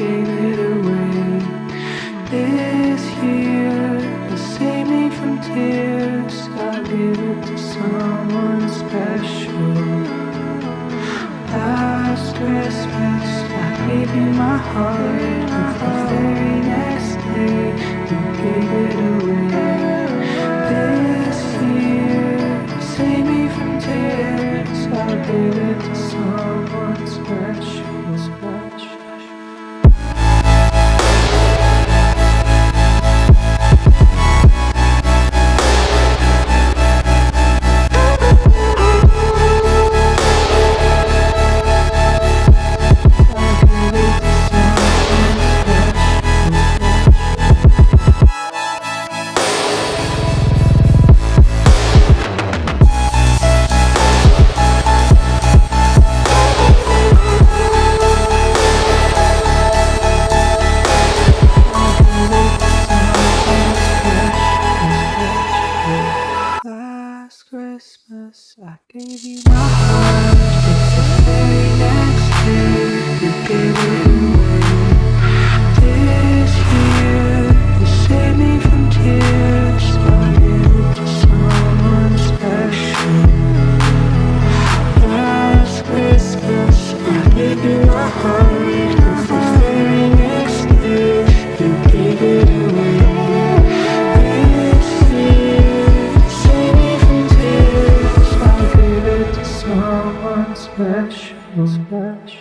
gave it away. This year to save me from tears. I'll give it to someone special. Last Christmas I gave you my heart. But the very next day you gave it away. This year save me from tears. I'll give it to someone Christmas I gave you my heart. It's the very next thing you gave it away. This year, you saved me from tears. I gave to someone special. Last Christmas, I gave you my heart. special. special.